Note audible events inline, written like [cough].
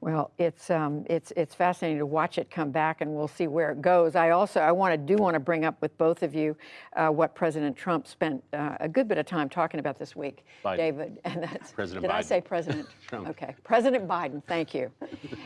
Well, it's, um, it's, it's fascinating to watch it come back and we'll see where it goes. I also, I want to, do want to bring up with both of you uh, what President Trump spent uh, a good bit of time talking about this week, Biden. David. [laughs] And that's, President did I say President? [laughs] Trump. Okay, President Biden, thank you. [laughs]